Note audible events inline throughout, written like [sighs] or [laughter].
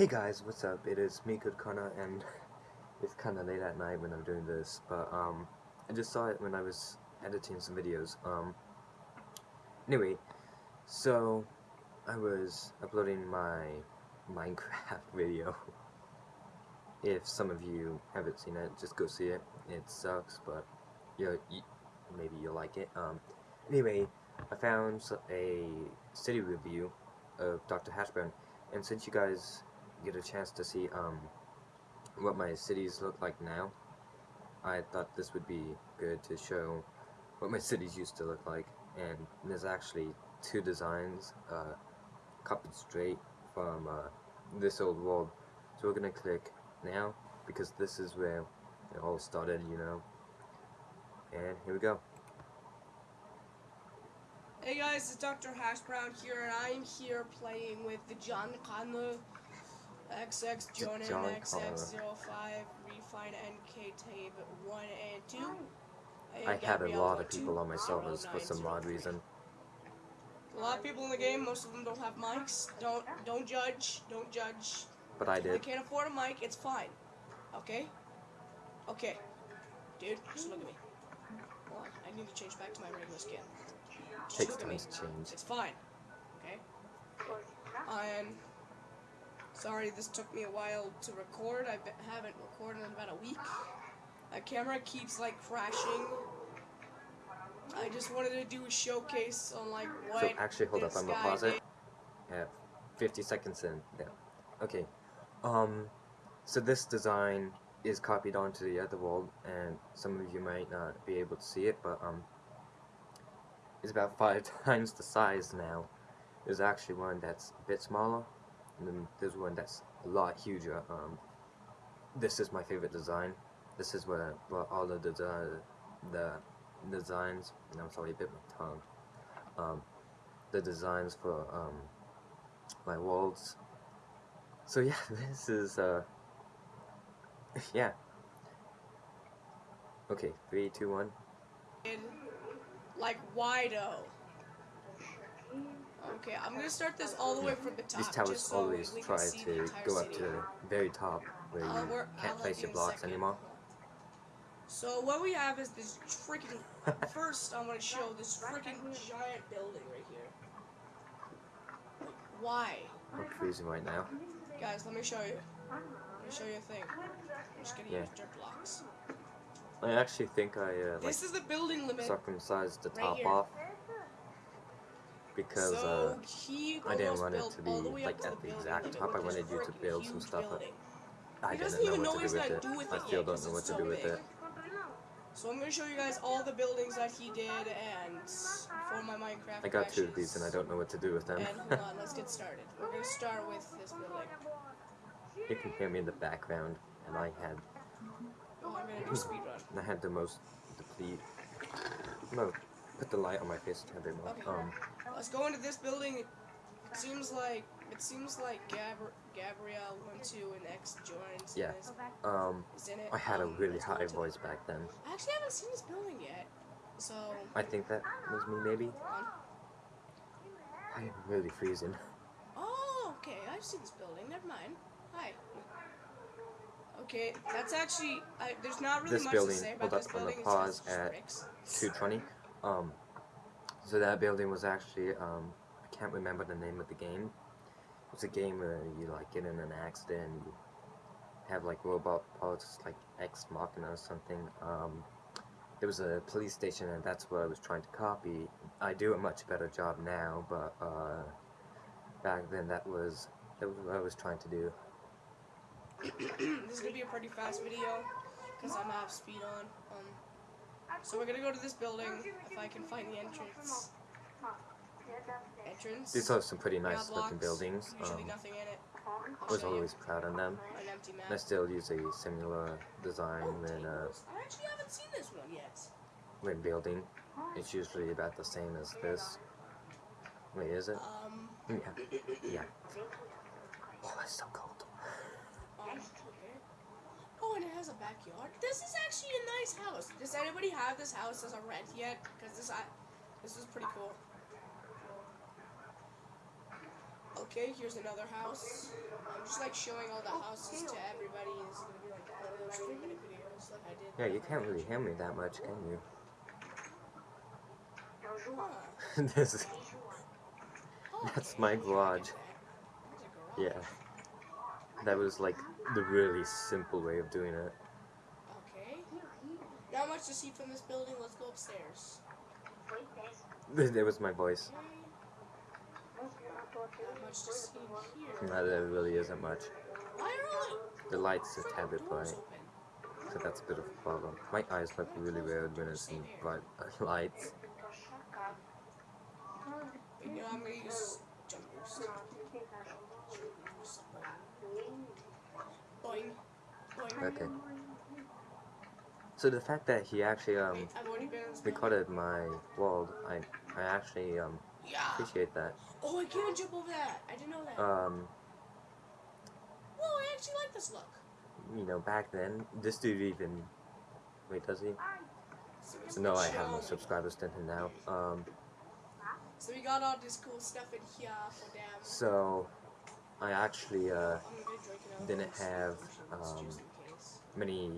Hey guys, what's up? It is me, Good Connor, and [laughs] it's kind of late at night when I'm doing this, but um, I just saw it when I was editing some videos. Um, anyway, so I was uploading my [laughs] Minecraft video. If some of you haven't seen it, just go see it. It sucks, but you, you maybe you'll like it. Um, anyway, I found a city review of Dr. Hash Brown, and since you guys get a chance to see um, what my cities look like now, I thought this would be good to show what my [laughs] cities used to look like. And there's actually two designs uh, copied straight from uh, this old world. So we're gonna click now because this is where it all started, you know. And here we go. Hey guys, it's Dr. Hash Brown here, and I'm here playing with the John Connor XX Jonan John XX05 Refine NK Tape 1 and 2. and I had a lot of 02, people on my servers for some odd reason. A lot of people in the game, most of them don't have mics. Don't don't judge. Don't judge. But I If they can't afford a mic, it's fine. Okay? Okay. Dude, just look at me. Hold on, I need to change back to my regular skin. Just Takes look at time me. to change. It's fine. Okay? And sorry this took me a while to record. I haven't recorded in about a week. My camera keeps like crashing. I just wanted to do a showcase on like what So actually, hold up, I'm gonna pause it. Yeah, 50 seconds in. Yeah. Okay. Um, so this design is copied onto the other wall, and some of you might not be able to see it, but um, it's about five [laughs] times the size now. There's actually one that's a bit smaller, and then there's one that's a lot huger. Um, this is my favorite design. This is what, what all the desi the designs. And I'm sorry, I bit my tongue. Um, the designs for um, my walls. So [laughs] yeah, this is uh, [laughs] yeah. Okay, three, two, one. like Wido. Okay, I'm gonna start this all the way from the top. These towers so always try to go up to the very top where I'll you I'll can't help place your blocks anymore. So what we have is this freaking. [laughs] first, I'm gonna show this freaking giant building right here. Why, I'm freezing right now. guys? Let me show you. Let me show you a thing. I'm just gonna Yeah. use dirt blocks. I actually think I uh, like This is the building limit. circumcised the top here. off because uh, I didn't want it to be all the way like at the exact top. I wanted you to build some stuff. up. I didn't know what to do with it. I still don't know what to do with it. So I'm gonna show you guys all the buildings that he did and for my Minecraft. I got two of these and I don't know what to do with them. And hold on, let's get started. We're gonna start with this building. you can hear me in the background, and I had Oh, I'm gonna do speedrun. I had the most deplete. No, put the light on my face a bit more. Okay. Um, Let's go into this building. It seems like it seems like Gabri- Gabrielle went to an ex joins. Yeah. um, Is in it. I had a really let's high into- voice back then. I actually haven't seen this building yet. So I think that was me, maybe. I'm really freezing. Oh, okay. I've seen this building. Never mind. Hi. Okay, that's actually. I, there's not really This much building- to say hold about this up, I'm gonna building. pause it's just at bricks. 220. Um, so that building was actually, um, I can't remember the name of the game. It's a game where you like get in an accident and you have like robot parts like Ex Machina or something. Um, there was a police station and that's what I was trying to copy. I do a much better job now, but uh, back then that was that was what I was trying to do. this is gonna be a pretty fast video because I'm half speed on. Um, so we're gonna go to this building if I can find the entrance. Entrance. These are some pretty We got nice looking buildings. Usually Um, nothing in it. I'll was always proud of them. An empty. I still use a similar design Oh, when uh. I actually haven't seen this one yet. when building. It's usually about the same as this. Wait, is it? Um, Yeah. Yeah. Oh, it's so cold. um, okay. Oh, and it has a backyard. This is actually a nice house. Does anybody have this house as a rent yet? Because this, I, this is pretty cool. Okay, here's another house. I'm just like showing all the houses to everybody. It's gonna be like one of those three minute videos like I did. Yeah, you can't really hear me that much, can you? Huh. [laughs] this is, oh, That's my garage. get that. That's a yeah. That was like the really simple way of doing it. Okay. Not much to see from this building. Let's go upstairs. There was my voice. Not much to see here. No, there really isn't much. Why are all The lights are a bit bright, so that's a bit of a problem. My eyes be really weird when it's in bright uh, lights. But, you know, I'm gonna use jump boost. Okay. So the fact that he actually um Wait, I've already been in this building. recorded my world, I I actually um Yeah. appreciate that. Oh, I can't jump over that. I didn't know that. Um, Whoa, I actually like this look. you know, back then, this dude even wait, does he? So No, I have show no subscribers to him now. Um, So we got all this cool stuff in here for them. so I actually uh I'm gonna drink it out. didn't have, um, many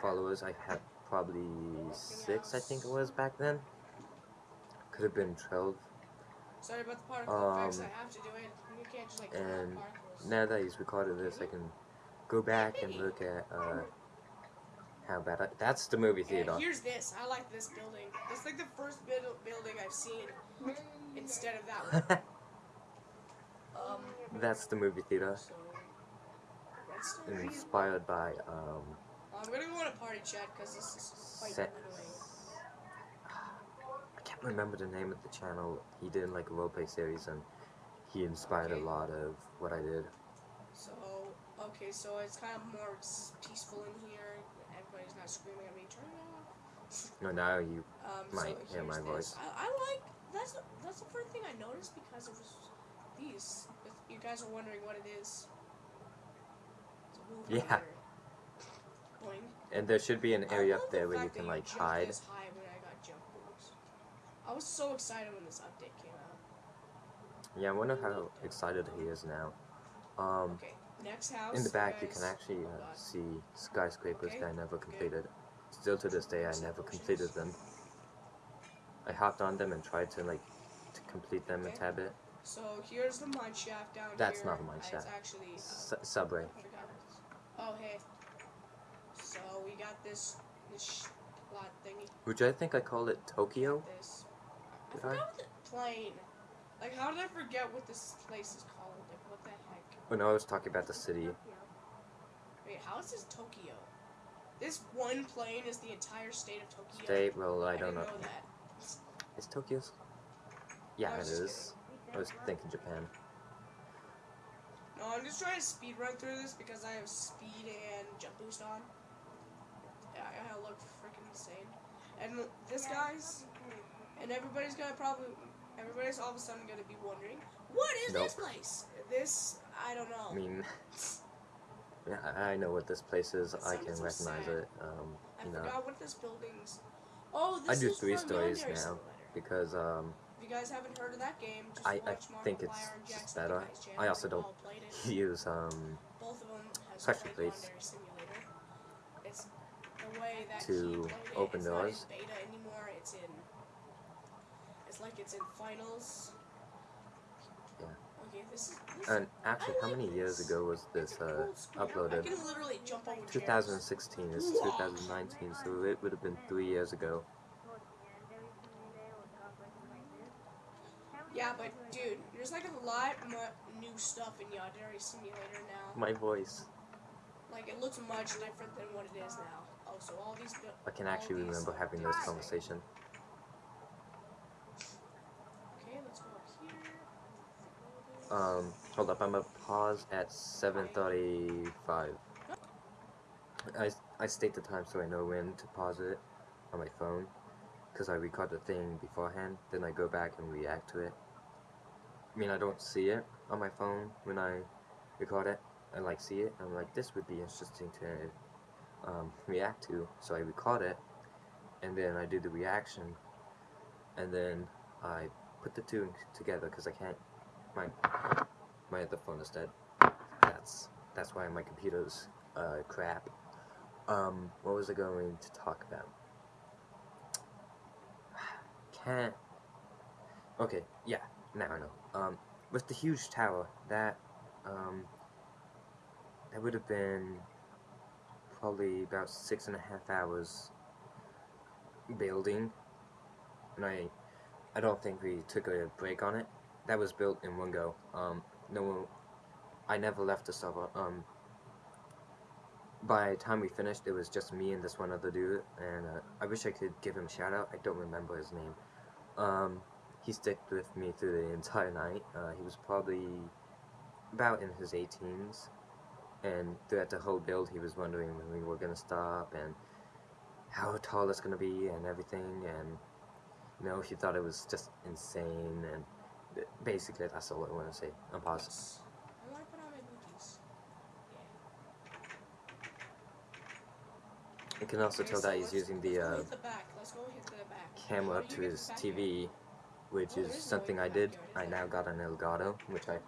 followers. I had probably six, I think it was back then. Could have been twelve. Sorry about the particle effects. I um, have to do it. You can't just like and. Now that he's recorded this, I can go back and look at uh how bad I, that's the movie And theater. here's this. I like this building. It's like the first bit building I've seen instead of that [laughs] one. Um, that's the movie theater, redstone. inspired by um I'm gonna go in a party chat because this is quite Set. annoying. I can't remember the name of the channel. He did like a roleplay series and he inspired Okay. a lot of what I did. So okay, so it's kind of more peaceful in here. Everybody's not screaming at me. Turn it off. [laughs] No, now you Um, Might so hear my this. voice. I, I like that's the, that's the first thing I noticed because it was these. You guys are wondering what it is. A Yeah. and there should be an area up the there where you can like hide. This high when I got jump boost. I was so excited when this update came out. Yeah, I wonder how excited he is now. Um, Okay, next house. in the back you can actually uh, got- see skyscrapers Okay, that I never okay. completed. Still to this day, I never completed them. I hopped on them and tried to like to complete them a Okay. tad bit. So here's the mine shaft down here. That's here. not a mine Uh, shaft. It's actually. Uh, subway. I forgot what it's- Oh hey. So we got this this plot thingy. Which I think I called it Tokyo. This. I Did forgot I? what the plane. Like how did I forget what this place is called? Like what the heck? When I was talking about the city. Wait, how is this Tokyo? This one plane is the entire state of Tokyo. State, well, I don't know. know that. Is Tokyo's? Yeah, it is. I was thinking Japan. No, I'm just trying to speed run through this because I have speed and jump boost on. Yeah, I I look freaking insane. And this guy's, and everybody's gonna probably, everybody's all of a sudden gonna be wondering, what is this place? This, I don't know. I mean, yeah, [laughs] I I know what this place is. That I can recognize sad. it. Um, I you know, forgot what this building's. Oh, this I this do three stories now. Because um, If you guys haven't heard of that game, just I- I watch think Markiplier it's just better. Guy's. I also don't all played it. use um Both of them Pressure plates. Simulator. It's the way that To open it's doors. Not in beta anymore. It's in. It's like it's in finals. Yeah. Okay, this is. This And actually, I how like many years ago was this uh. I uploaded? can literally jump over chairs. 2016 is 2019, so it would have been three years ago. Yeah, but dude, there's like a lot more new stuff in Yandere Simulator now. My voice. Like it looks much different than what it is now. Oh, so all these. I can actually remember having this conversation. Okay, let's go up here. Um, hold up, I'm gonna pause at 7:35. I I state the time so I know when to pause it on my phone, cause I record the thing beforehand. Then I go back and react to it. I mean, I don't see it on my phone when I record it. I like see it. I'm like, this would be interesting to um, [laughs] react to. So I record it, and then I do the reaction, and then I put the two together because I can't. My my other phone is dead. That's that's why my computer's uh, crap. Um, what was I going to talk about? [sighs] Can't. Okay, yeah, now no. Um, with the huge tower, that um, that would have been probably about six and a half hours building, and I, I don't think we took a break on it. That was built in one go. Um, no one, I never left the server. Um, by the time we finished, it was just me and this one other dude, and uh, I wish I could give him a shout out. I don't remember his name. Um, he stuck with me through the entire night. Uh, he was probably about in his 18s, and throughout the whole build, he was wondering when we were gonna stop and how tall it's gonna be and everything. And you know, he thought it was just insane. And basically, that's all I want to say. I'm positive. I want to on my booties. You can also tell that he's using the uh, the back. Let's go the back. camera up to his? TV, which is something I did. I now got an Elgato, which I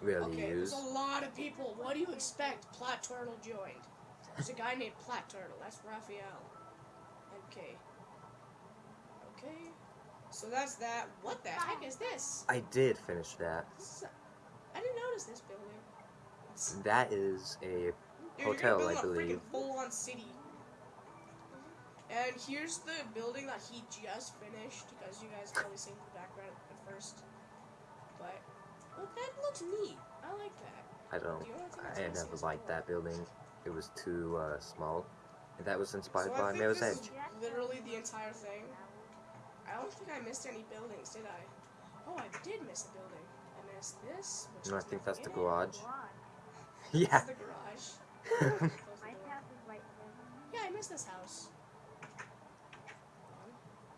rarely Okay, use. there's a lot of people. What do you expect? Plat Turtle joined. There's a guy named Plat Turtle. That's Raphael. Okay. Okay. So that's that. What the heck is this? I did finish that. this a, I didn't notice this building. That is a Dude, Hotel, I gonna build a believe. full-on city. And here's the building that he just finished, because you guys probably seen the background at first. But look, that looks neat. I like that. I don't. Do you wanna take a I taste of never liked that building. It was too uh, small. And that was inspired so by think Mirror's this Edge. literally the entire thing. I don't think I missed any buildings, did I? Oh, I did miss a building. I missed this. Which No, I think that's the nothing in it. garage. Yeah. is the garage. [laughs] [laughs] The My door. house is right there. Yeah, I missed this house.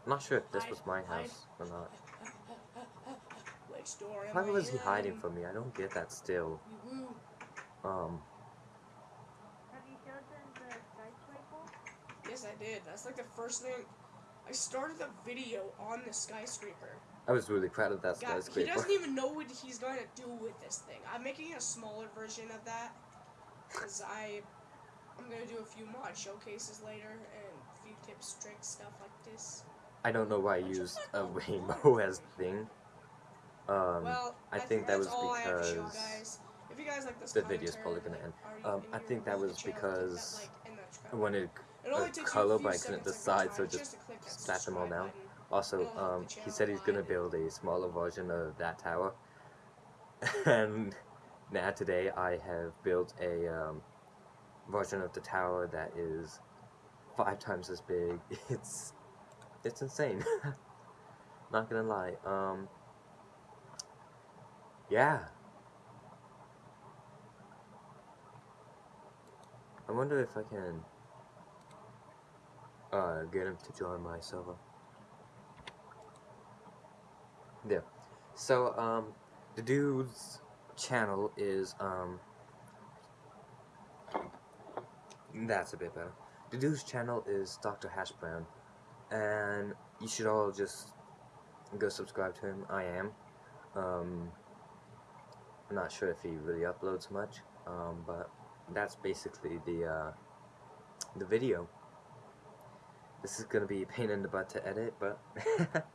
I'm not sure if this was my house or not. Which door Why was he hiding from me? I don't get that still. Um, Have you showed them the skyscraper? Yes, I did. That's like the first thing. I started the video on the skyscraper. I was really proud of that God, he doesn't even know what he's going to do with this thing. I'm making a smaller version of that because I I'm gonna do a few mod showcases later and a few tips, tricks, stuff like this. I don't know why I used a [laughs] rainbow as the thing. Um, well, I think that that's was all I have to show, because guys. If you guys like this the video's probably gonna end. Um, I think that was click that because like that I wanted a color, but I couldn't seconds of your decide, so just that spat them all down. Also, um, he said he's gonna build a smaller version of that tower, [laughs] and now today I have built a um, version of the tower that is five times as big. [laughs] It's it's insane. [laughs] Not gonna lie. Um, yeah. I wonder if I can uh, get him to join my server. There. So, um, the dude's channel is, um, that's a bit better. The dude's channel is Dr. Hash Brown, and you should all just go subscribe to him. I am. Um, I'm not sure if he really uploads much, um, but that's basically the, uh, the video. This is gonna be a pain in the butt to edit, but [laughs]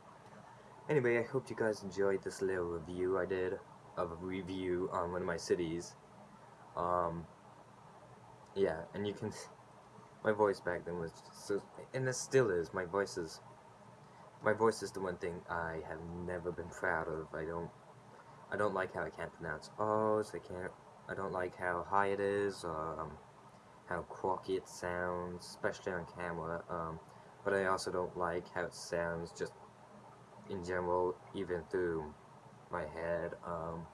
anyway, I hope you guys enjoyed this little review I did of a review on one of my cities. Um, yeah, and you can, [laughs] my voice back then was so, and it still is. My voice is, my voice is the one thing I have never been proud of. I don't, I don't like how I can't pronounce O's. I can't. I don't like how high it is. Um, how quirky it sounds, especially on camera. Um, but I also don't like how it sounds just in general, even through my head. Um,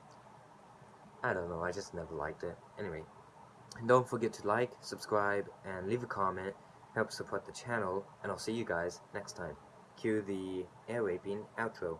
I don't know, I just never liked it. Anyway, don't forget to like, subscribe, and leave a comment. Help support the channel, and I'll see you guys next time. Cue the air raping outro.